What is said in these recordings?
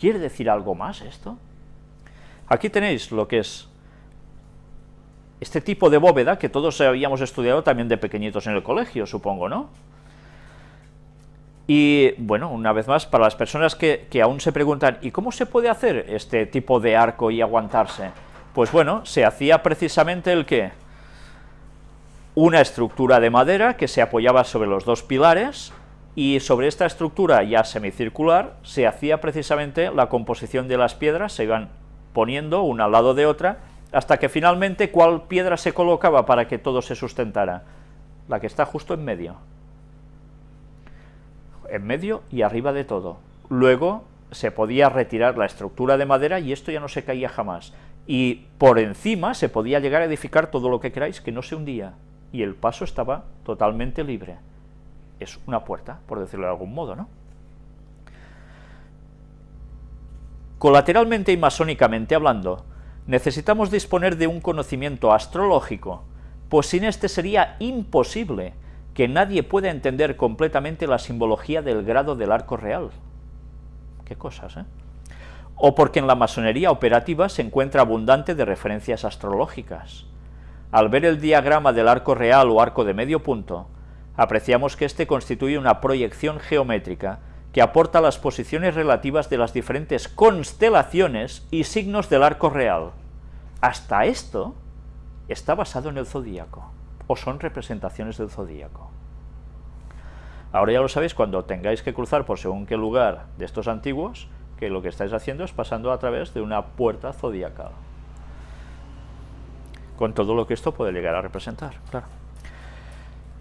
¿Quiere decir algo más esto? Aquí tenéis lo que es este tipo de bóveda que todos habíamos estudiado también de pequeñitos en el colegio, supongo, ¿no? Y bueno, una vez más, para las personas que, que, aún se preguntan, ¿y cómo se puede hacer este tipo de arco y aguantarse? Pues bueno, se hacía precisamente el que una estructura de madera que se apoyaba sobre los dos pilares, y sobre esta estructura ya semicircular se hacía precisamente la composición de las piedras, se iban poniendo una al lado de otra, hasta que finalmente, ¿cuál piedra se colocaba para que todo se sustentara? La que está justo en medio. En medio y arriba de todo. Luego se podía retirar la estructura de madera y esto ya no se caía jamás. Y por encima se podía llegar a edificar todo lo que queráis que no se hundía. Y el paso estaba totalmente libre. Es una puerta, por decirlo de algún modo, ¿no? Colateralmente y masónicamente hablando, necesitamos disponer de un conocimiento astrológico, pues sin este sería imposible que nadie pueda entender completamente la simbología del grado del arco real. Qué cosas, ¿eh? O porque en la masonería operativa se encuentra abundante de referencias astrológicas. Al ver el diagrama del arco real o arco de medio punto, apreciamos que éste constituye una proyección geométrica que aporta las posiciones relativas de las diferentes constelaciones y signos del arco real. Hasta esto está basado en el zodíaco, o son representaciones del zodíaco. Ahora ya lo sabéis, cuando tengáis que cruzar por según qué lugar de estos antiguos, que lo que estáis haciendo es pasando a través de una puerta zodiacal. Con todo lo que esto puede llegar a representar, claro.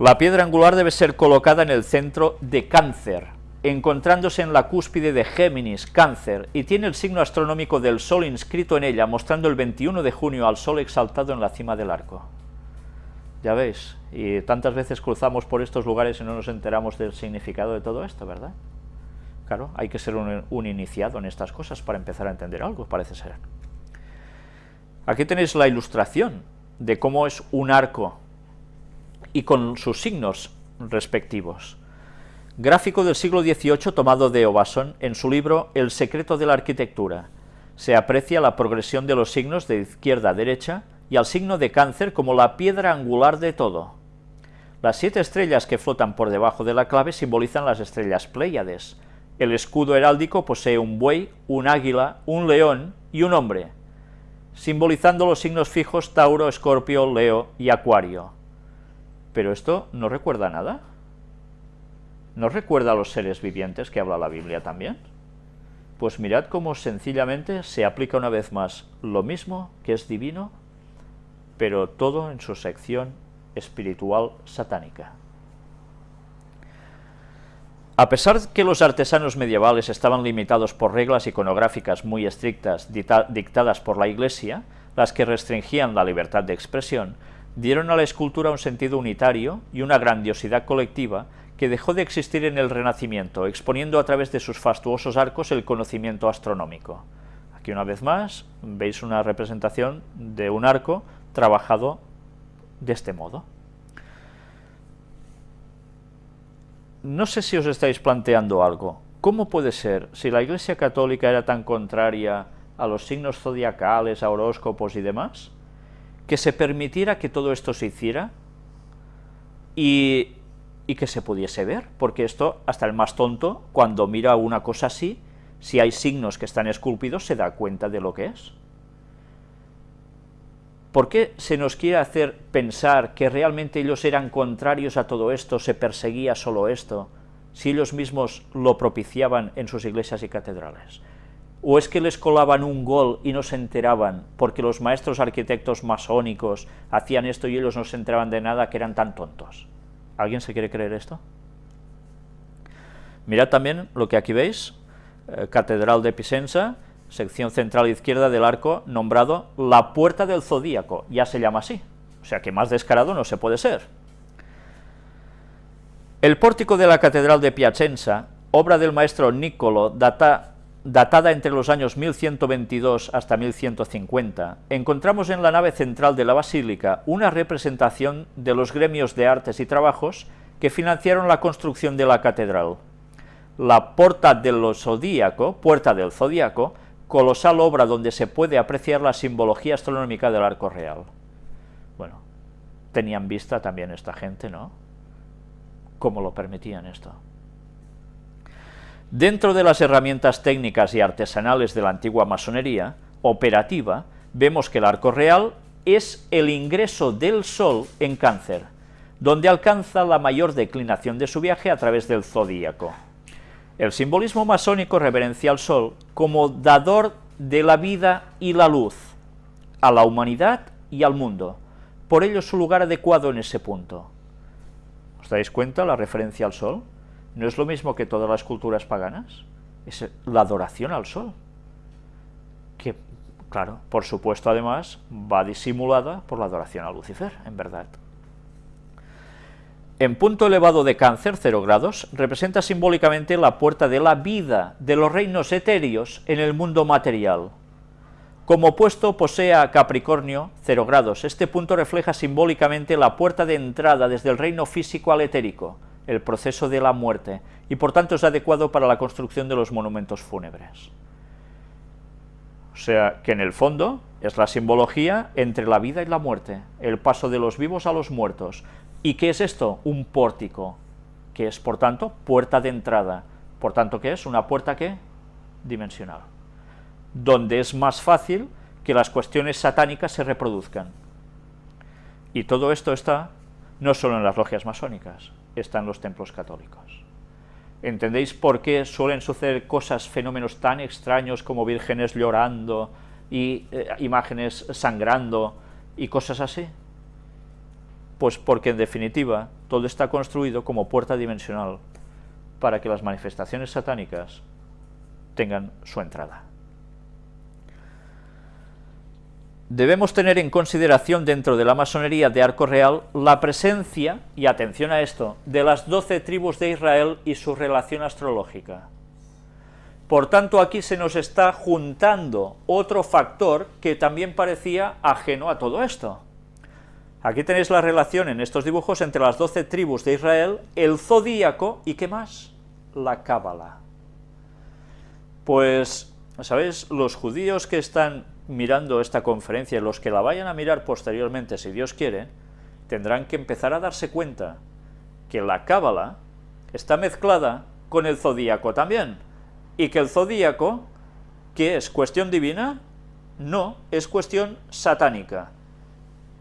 La piedra angular debe ser colocada en el centro de cáncer, encontrándose en la cúspide de Géminis, Cáncer, y tiene el signo astronómico del Sol inscrito en ella, mostrando el 21 de junio al Sol exaltado en la cima del arco. Ya veis, y tantas veces cruzamos por estos lugares y no nos enteramos del significado de todo esto, ¿verdad? Claro, hay que ser un, un iniciado en estas cosas para empezar a entender algo, parece ser. Aquí tenéis la ilustración de cómo es un arco y con sus signos respectivos. Gráfico del siglo XVIII tomado de Ovason en su libro El secreto de la arquitectura. Se aprecia la progresión de los signos de izquierda a derecha y al signo de cáncer como la piedra angular de todo. Las siete estrellas que flotan por debajo de la clave simbolizan las estrellas Pléyades. El escudo heráldico posee un buey, un águila, un león y un hombre, simbolizando los signos fijos Tauro, Escorpio, Leo y Acuario. Pero esto no recuerda nada. ¿No recuerda a los seres vivientes que habla la Biblia también? Pues mirad cómo sencillamente se aplica una vez más lo mismo que es divino, pero todo en su sección espiritual satánica. A pesar que los artesanos medievales estaban limitados por reglas iconográficas muy estrictas dictadas por la Iglesia, las que restringían la libertad de expresión, dieron a la escultura un sentido unitario y una grandiosidad colectiva que dejó de existir en el Renacimiento, exponiendo a través de sus fastuosos arcos el conocimiento astronómico. Aquí una vez más veis una representación de un arco trabajado de este modo. No sé si os estáis planteando algo. ¿Cómo puede ser, si la Iglesia Católica era tan contraria a los signos zodiacales, a horóscopos y demás, que se permitiera que todo esto se hiciera y, y, que se pudiese ver, porque esto, hasta el más tonto, cuando mira una cosa así, si hay signos que están esculpidos, se da cuenta de lo que es. ¿Por qué se nos quiere hacer pensar que realmente ellos eran contrarios a todo esto, se perseguía solo esto, si ellos mismos lo propiciaban en sus iglesias y catedrales? ¿O es que les colaban un gol y no se enteraban porque los maestros arquitectos masónicos hacían esto y ellos no se enteraban de nada que eran tan tontos? ¿Alguien se quiere creer esto? Mirad también lo que aquí veis, eh, Catedral de Pisenza, sección central izquierda del arco nombrado la Puerta del Zodíaco, ya se llama así, o sea que más descarado no se puede ser. El pórtico de la Catedral de Piacenza, obra del maestro Niccolo, data datada entre los años 1122 hasta 1150, encontramos en la nave central de la basílica una representación de los gremios de artes y trabajos que financiaron la construcción de la catedral. la Porta del Zodíaco, Puerta del Zodíaco, colosal obra donde se puede apreciar la simbología astronómica del arco real. Bueno, tenían vista también esta gente, ¿no? ¿Cómo lo permitían esto? Dentro de las herramientas técnicas y artesanales de la antigua masonería, operativa, vemos que el arco real es el ingreso del Sol en cáncer, donde alcanza la mayor declinación de su viaje a través del zodíaco. El simbolismo masónico reverencia al Sol como dador de la vida y la luz, a la humanidad y al mundo, por ello su lugar adecuado en ese punto. ¿Os dais cuenta la referencia al Sol? ¿No es lo mismo que todas las culturas paganas? Es la adoración al Sol, que, claro, por supuesto además, va disimulada por la adoración a Lucifer, en verdad. En punto elevado de cáncer, 0 grados, representa simbólicamente la puerta de la vida de los reinos etéreos en el mundo material. Como opuesto posee a Capricornio, 0 grados. Este punto refleja simbólicamente la puerta de entrada desde el reino físico al etérico, el proceso de la muerte, y por tanto es adecuado para la construcción de los monumentos fúnebres. O sea, que en el fondo es la simbología entre la vida y la muerte, el paso de los vivos a los muertos, ¿Y qué es esto? Un pórtico, que es, por tanto, puerta de entrada. Por tanto, ¿qué es? Una puerta, ¿qué? Dimensional. Donde es más fácil que las cuestiones satánicas se reproduzcan. Y todo esto está no solo en las logias masónicas, está en los templos católicos. ¿Entendéis por qué suelen suceder cosas, fenómenos tan extraños como vírgenes llorando y eh, imágenes sangrando y cosas así? Pues porque en definitiva todo está construido como puerta dimensional para que las manifestaciones satánicas tengan su entrada. Debemos tener en consideración dentro de la masonería de Arco Real la presencia, y atención a esto, de las doce tribus de Israel y su relación astrológica. Por tanto, aquí se nos está juntando otro factor que también parecía ajeno a todo esto. Aquí tenéis la relación en estos dibujos entre las doce tribus de Israel, el zodíaco y ¿qué más? La cábala. Pues, ¿sabéis? Los judíos que están mirando esta conferencia los que la vayan a mirar posteriormente, si Dios quiere, tendrán que empezar a darse cuenta que la cábala está mezclada con el zodíaco también, y que el zodíaco, ¿qué es? ¿Cuestión divina? No, es cuestión satánica.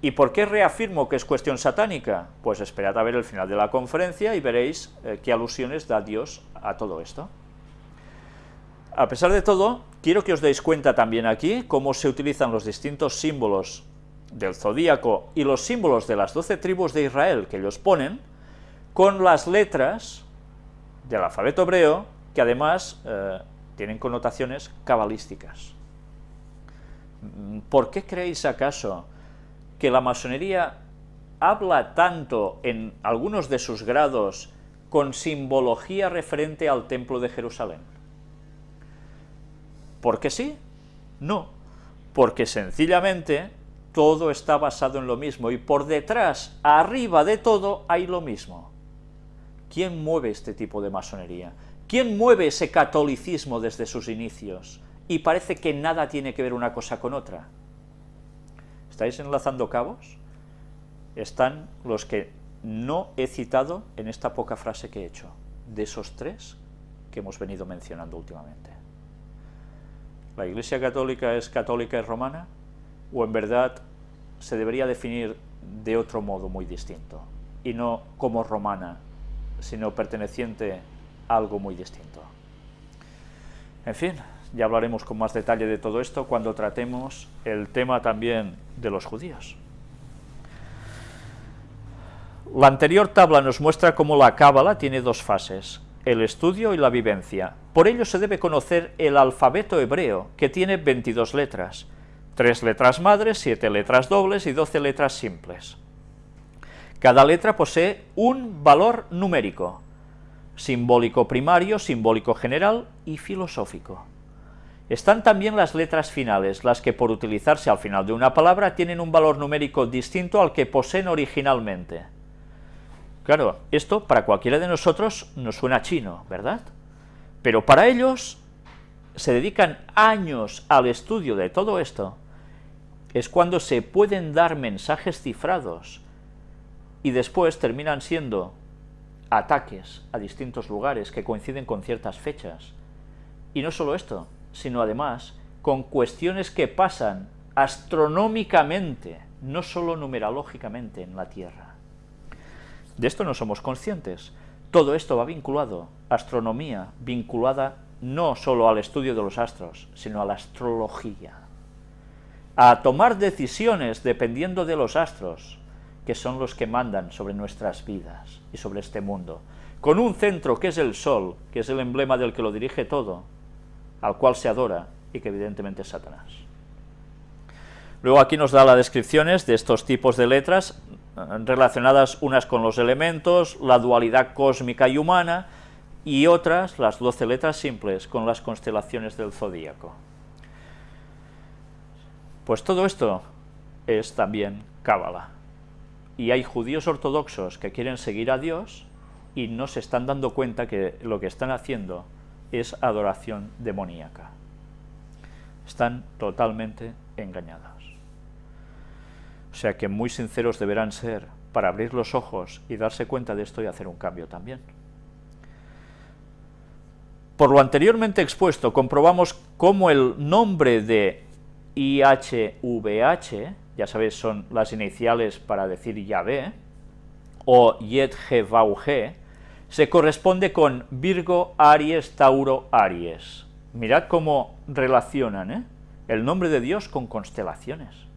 ¿Y por qué reafirmo que es cuestión satánica? Pues esperad a ver el final de la conferencia y veréis eh, qué alusiones da Dios a todo esto. A pesar de todo, quiero que os deis cuenta también aquí cómo se utilizan los distintos símbolos del zodíaco y los símbolos de las doce tribus de Israel que ellos ponen, con las letras del alfabeto hebreo, que además eh, tienen connotaciones cabalísticas. ¿Por qué creéis acaso que la masonería habla tanto en algunos de sus grados con simbología referente al Templo de Jerusalén? ¿Por qué sí? No, porque sencillamente todo está basado en lo mismo y por detrás, arriba de todo, hay lo mismo. ¿Quién mueve este tipo de masonería? ¿Quién mueve ese catolicismo desde sus inicios? Y parece que nada tiene que ver una cosa con otra. ¿Estáis enlazando cabos? Están los que no he citado en esta poca frase que he hecho, de esos tres que hemos venido mencionando últimamente. ¿La Iglesia Católica es católica y romana? ¿O en verdad se debería definir de otro modo muy distinto? Y no como romana, sino perteneciente a algo muy distinto. En fin, ya hablaremos con más detalle de todo esto cuando tratemos el tema también de los judíos. La anterior tabla nos muestra cómo la cábala tiene dos fases, el estudio y la vivencia. Por ello se debe conocer el alfabeto hebreo, que tiene 22 letras, tres letras madres, siete letras dobles y 12 letras simples. Cada letra posee un valor numérico, simbólico primario, simbólico general y filosófico. Están también las letras finales, las que por utilizarse al final de una palabra tienen un valor numérico distinto al que poseen originalmente. Claro, esto para cualquiera de nosotros nos suena chino, ¿verdad? Pero para ellos se dedican años al estudio de todo esto, es cuando se pueden dar mensajes cifrados y después terminan siendo ataques a distintos lugares que coinciden con ciertas fechas. Y no solo esto, sino además con cuestiones que pasan astronómicamente, no solo numerológicamente en la Tierra. De esto no somos conscientes. Todo esto va vinculado, astronomía vinculada no solo al estudio de los astros, sino a la astrología. A tomar decisiones dependiendo de los astros, que son los que mandan sobre nuestras vidas y sobre este mundo, con un centro que es el Sol, que es el emblema del que lo dirige todo, al cual se adora y que evidentemente es Satanás. Luego aquí nos da las descripciones de estos tipos de letras relacionadas unas con los elementos, la dualidad cósmica y humana, y otras, las doce letras simples, con las constelaciones del zodíaco. Pues todo esto es también cábala. Y hay judíos ortodoxos que quieren seguir a Dios y no se están dando cuenta que lo que están haciendo es adoración demoníaca. Están totalmente engañados. Sea que muy sinceros deberán ser para abrir los ojos y darse cuenta de esto y hacer un cambio también. Por lo anteriormente expuesto, comprobamos cómo el nombre de IHVH, ya sabéis, son las iniciales para decir Yahvé, o YetGevauG, se corresponde con Virgo, Aries, Tauro, Aries. Mirad cómo relacionan ¿eh? el nombre de Dios con constelaciones,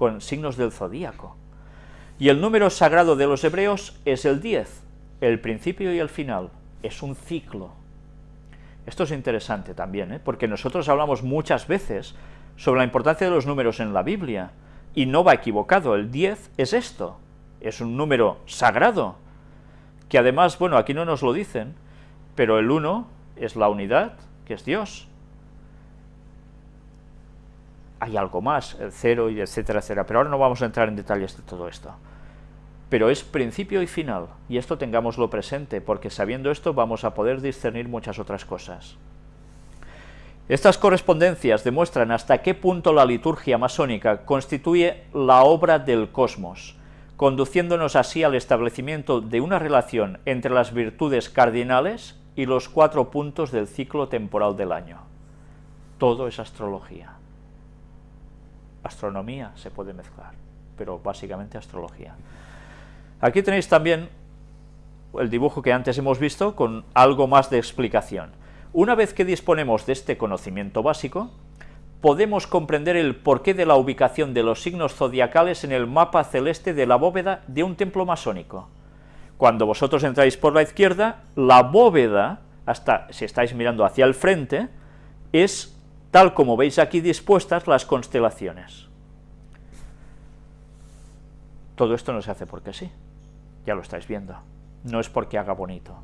con signos del zodíaco. Y el número sagrado de los hebreos es el 10, el principio y el final, es un ciclo. Esto es interesante también, ¿eh? porque nosotros hablamos muchas veces sobre la importancia de los números en la Biblia, y no va equivocado, el 10 es esto, es un número sagrado, que además, bueno, aquí no nos lo dicen, pero el 1 es la unidad, que es Dios. Hay algo más, el 0 y etcétera, etcétera, pero ahora no vamos a entrar en detalles de todo esto. Pero es principio y final, y esto tengámoslo presente, porque sabiendo esto vamos a poder discernir muchas otras cosas. Estas correspondencias demuestran hasta qué punto la liturgia masónica constituye la obra del cosmos, conduciéndonos así al establecimiento de una relación entre las virtudes cardinales y los cuatro puntos del ciclo temporal del año. Todo es astrología. Astronomía se puede mezclar, pero básicamente astrología. Aquí tenéis también el dibujo que antes hemos visto con algo más de explicación. Una vez que disponemos de este conocimiento básico, podemos comprender el porqué de la ubicación de los signos zodiacales en el mapa celeste de la bóveda de un templo masónico. Cuando vosotros entráis por la izquierda, la bóveda, hasta si estáis mirando hacia el frente, es tal como veis aquí dispuestas las constelaciones. Todo esto no se hace porque sí, ya lo estáis viendo, no es porque haga bonito.